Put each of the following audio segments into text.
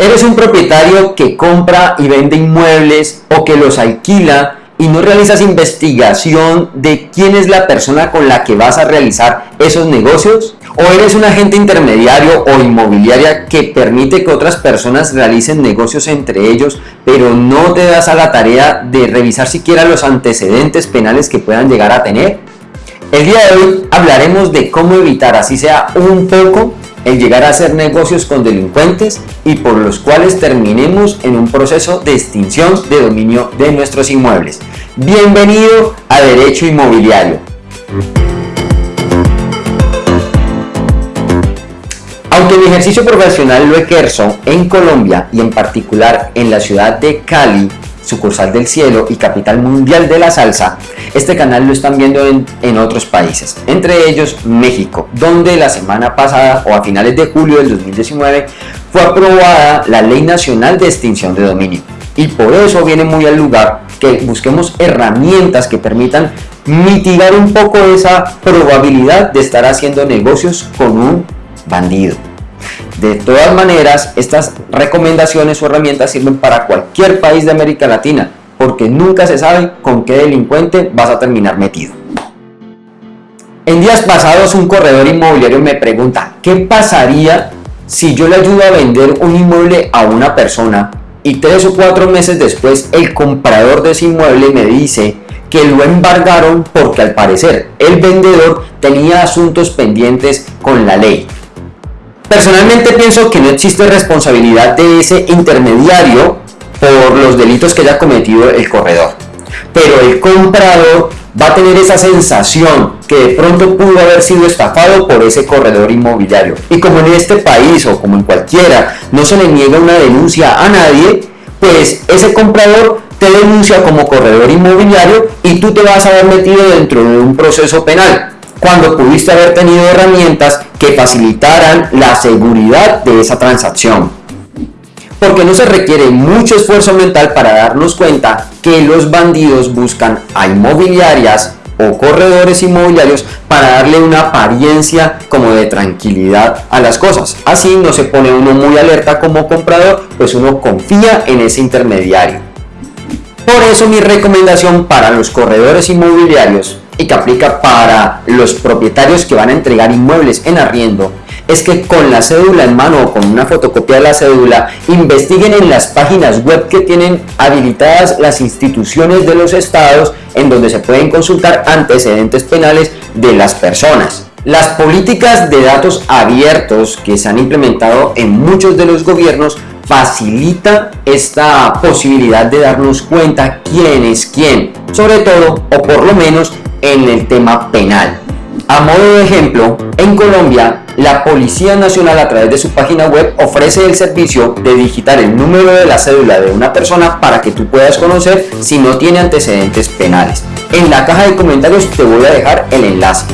Eres un propietario que compra y vende inmuebles o que los alquila y no realizas investigación de quién es la persona con la que vas a realizar esos negocios? ¿O eres un agente intermediario o inmobiliaria que permite que otras personas realicen negocios entre ellos, pero no te das a la tarea de revisar siquiera los antecedentes penales que puedan llegar a tener? El día de hoy hablaremos de cómo evitar, así sea un poco, el llegar a hacer negocios con delincuentes y por los cuales terminemos en un proceso de extinción de dominio de nuestros inmuebles. Bienvenido a Derecho Inmobiliario. Aunque mi ejercicio profesional lo ejerzo en Colombia y en particular en la ciudad de Cali, sucursal del cielo y capital mundial de la salsa, este canal lo están viendo en, otros países, entre ellos México, donde la semana pasada o a finales de julio del 2019 fue aprobada la Ley Nacional de Extinción de Dominio. Y por eso viene muy al lugar que busquemos herramientas que permitan mitigar un poco esa probabilidad de estar haciendo negocios con un bandido. De todas maneras, estas recomendaciones o herramientas sirven para cualquier país de América Latina, porque nunca se sabe con qué delincuente vas a terminar metido. En días pasados un corredor inmobiliario me pregunta, ¿qué pasaría si yo le ayudo a vender un inmueble a una persona y tres o cuatro meses después el comprador de ese inmueble me dice que lo embargaron porque al parecer el vendedor tenía asuntos pendientes con la ley? Personalmente pienso que no existe responsabilidad de ese intermediario por los delitos que haya cometido el corredor. Pero el comprador va a tener esa sensación que de pronto pudo haber sido estafado por ese corredor inmobiliario. Y como en este país o como en cualquiera no se le niega una denuncia a nadie, pues ese comprador te denuncia como corredor inmobiliario y tú te vas a haber metido dentro de un proceso penal cuando pudiste haber tenido herramientas que facilitaran la seguridad de esa transacción. Porque no se requiere mucho esfuerzo mental para darnos cuenta que los bandidos buscan a inmobiliarias o corredores inmobiliarios para darle una apariencia como de tranquilidad a las cosas. Así no se pone uno muy alerta como comprador, pues uno confía en ese intermediario. Por eso mi recomendación para los corredores inmobiliarios y que aplica para los propietarios que van a entregar inmuebles en arriendo es que con la cédula en mano o con una fotocopia de la cédula investiguen en las páginas web que tienen habilitadas las instituciones de los estados en donde se pueden consultar antecedentes penales de las personas. Las políticas de datos abiertos que se han implementado en muchos de los gobiernos facilita esta posibilidad de darnos cuenta quién es quién, sobre todo o por lo menos en el tema penal. A modo de ejemplo, en Colombia, la Policía Nacional a través de su página web ofrece el servicio de digitar el número de la cédula de una persona para que tú puedas conocer si no tiene antecedentes penales. En la caja de comentarios te voy a dejar el enlace.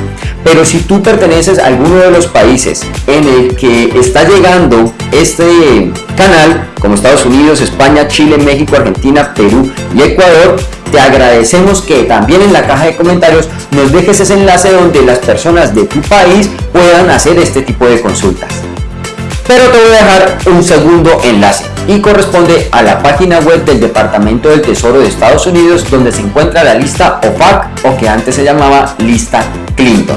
Pero si tú perteneces a alguno de los países en el que está llegando este canal, como Estados Unidos, España, Chile, México, Argentina, Perú y Ecuador, te agradecemos que también en la caja de comentarios nos dejes ese enlace donde las personas de tu país puedan hacer este tipo de consultas. Pero te voy a dejar un segundo enlace y corresponde a la página web del Departamento del Tesoro de Estados Unidos donde se encuentra la lista OFAC o que antes se llamaba lista Clinton.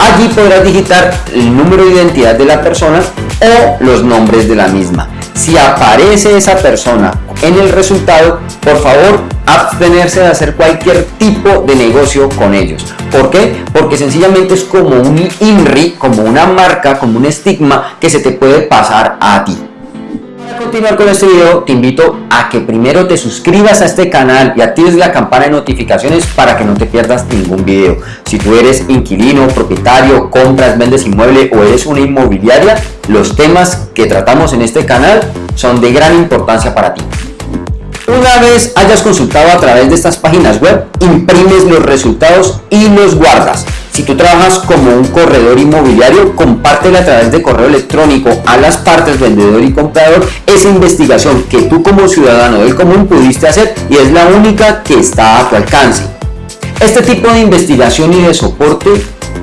Allí podrás digitar el número de identidad de la persona o los nombres de la misma. Si aparece esa persona en el resultado, por favor abstenerse de hacer cualquier tipo de negocio con ellos. ¿Por qué? Porque sencillamente es como un INRI, como una marca, como un estigma que se te puede pasar a ti. Continuar con este video, te invito a que primero te suscribas a este canal y actives la campana de notificaciones para que no te pierdas ningún video. Si tú eres inquilino, propietario, compras, vendes inmueble o eres una inmobiliaria, los temas que tratamos en este canal son de gran importancia para ti. Una vez hayas consultado a través de estas páginas web, imprimes los resultados y los guardas. Si tú trabajas como un corredor inmobiliario, compártela a través de correo electrónico a las partes vendedor y comprador esa investigación que tú como ciudadano del común pudiste hacer y es la única que está a tu alcance. Este tipo de investigación y de soporte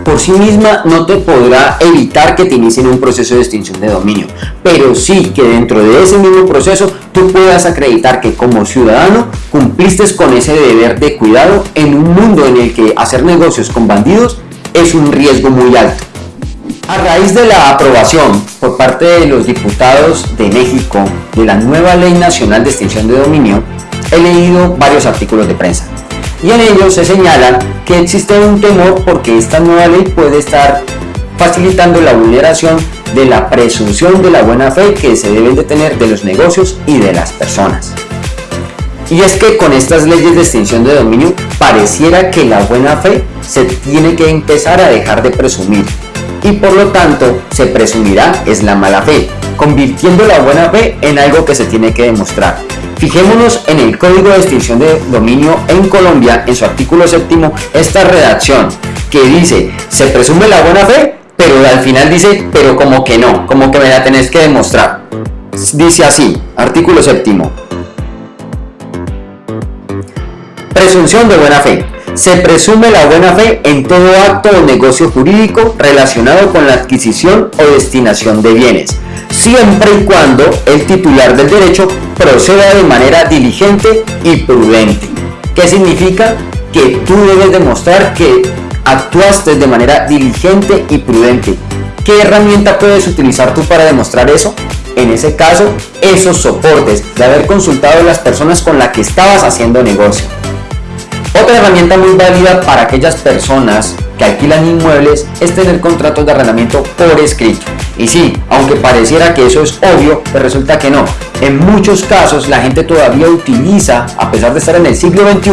por sí misma no te podrá evitar que te inicien un proceso de extinción de dominio, pero sí que dentro de ese mismo proceso tú puedas acreditar que como ciudadano cumpliste con ese deber de cuidado en un mundo en el que hacer negocios con bandidos es un riesgo muy alto. A raíz de la aprobación por parte de los diputados de México de la nueva Ley Nacional de Extinción de Dominio, he leído varios artículos de prensa y en ellos se señala que existe un temor porque esta nueva ley puede estar facilitando la vulneración de la presunción de la buena fe que se deben de tener de los negocios y de las personas. Y es que con estas leyes de extinción de dominio pareciera que la buena fe se tiene que empezar a dejar de presumir y por lo tanto se presumirá es la mala fe, convirtiendo la buena fe en algo que se tiene que demostrar. Fijémonos en el Código de Extinción de Dominio en Colombia, en su artículo séptimo, esta redacción que dice, se presume la buena fe, pero al final dice, pero como que no, como que me la tenés que demostrar. Dice así, artículo séptimo, Presunción de buena fe. Se presume la buena fe en todo acto o negocio jurídico relacionado con la adquisición o destinación de bienes, siempre y cuando el titular del derecho proceda de manera diligente y prudente. ¿Qué significa? Que tú debes demostrar que actuaste de manera diligente y prudente. ¿Qué herramienta puedes utilizar tú para demostrar eso? En ese caso, esos soportes de haber consultado a las personas con las que estabas haciendo negocio. Herramienta muy válida para aquellas personas que alquilan inmuebles es tener contratos de arrendamiento por escrito. Y sí, aunque pareciera que eso es obvio, pues resulta que no. En muchos casos la gente todavía utiliza, a pesar de estar en el siglo XXI,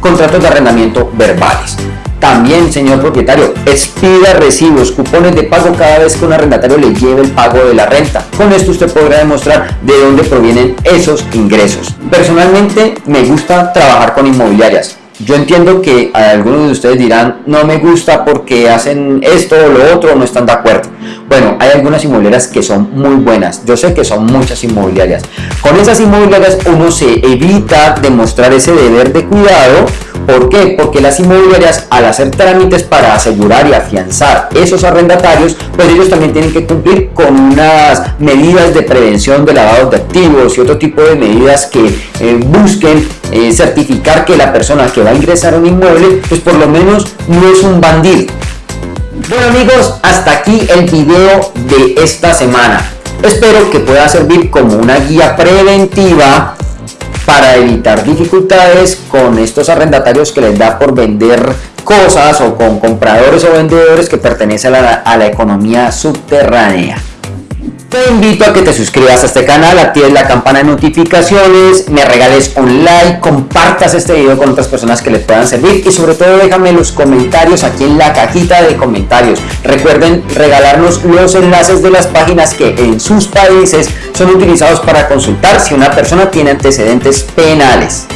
contratos de arrendamiento verbales. También, señor propietario, expida recibos, cupones de pago cada vez que un arrendatario le lleve el pago de la renta. Con esto usted podrá demostrar de dónde provienen esos ingresos. Personalmente me gusta trabajar con inmobiliarias yo entiendo que algunos de ustedes dirán, no me gusta porque hacen esto o lo otro, no están de acuerdo. Bueno, hay algunas inmobiliarias que son muy buenas. Yo sé que son muchas inmobiliarias. Con esas inmobiliarias uno se evita demostrar ese deber de cuidado ¿Por qué? Porque las inmobiliarias al hacer trámites para asegurar y afianzar esos arrendatarios, pues ellos también tienen que cumplir con unas medidas de prevención de lavado de activos y otro tipo de medidas que eh, busquen eh, certificar que la persona que va a ingresar a un inmueble, pues por lo menos no es un bandido. Bueno amigos, hasta aquí el video de esta semana. Espero que pueda servir como una guía preventiva para evitar dificultades con estos arrendatarios que les da por vender cosas o con compradores o vendedores que pertenecen a la, economía subterránea. Te invito a que te suscribas a este canal, actives la campana de notificaciones, me regales un like, compartas este video con otras personas que les puedan servir y sobre todo déjame los comentarios aquí en la cajita de comentarios. Recuerden regalarnos los enlaces de las páginas que en sus países son utilizados para consultar si una persona tiene antecedentes penales.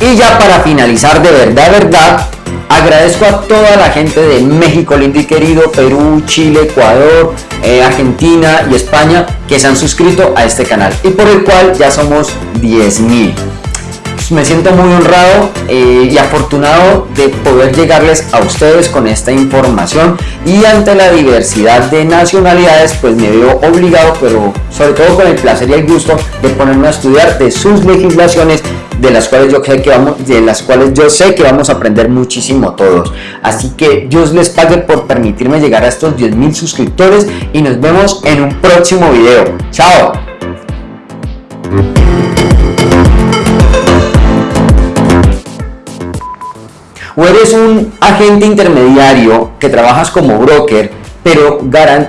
Y ya para finalizar de verdad, verdad, Agradezco a toda la gente de México, lindo y querido, Perú, Chile, Ecuador, eh, Argentina y España que se han suscrito a este canal y por el cual ya somos 10.000 me siento muy honrado eh, y afortunado de poder llegarles a ustedes con esta información. Y ante la diversidad de nacionalidades pues me veo obligado pero sobre todo con el placer y el gusto de ponerme a estudiar de sus legislaciones de las cuales yo sé que vamos de las cuales yo sé que vamos a aprender muchísimo todos. Así que Dios les pague por permitirme llegar a estos 10.000 suscriptores y nos vemos en un próximo video. Chao o eres un agente intermediario que trabajas como broker, pero garant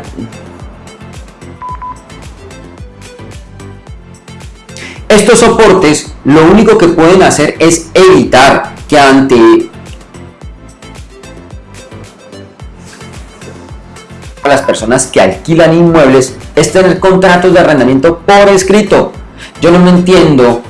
Estos soportes lo único que pueden hacer es evitar que ante las personas que alquilan inmuebles es tener contratos de arrendamiento por escrito. Yo no me entiendo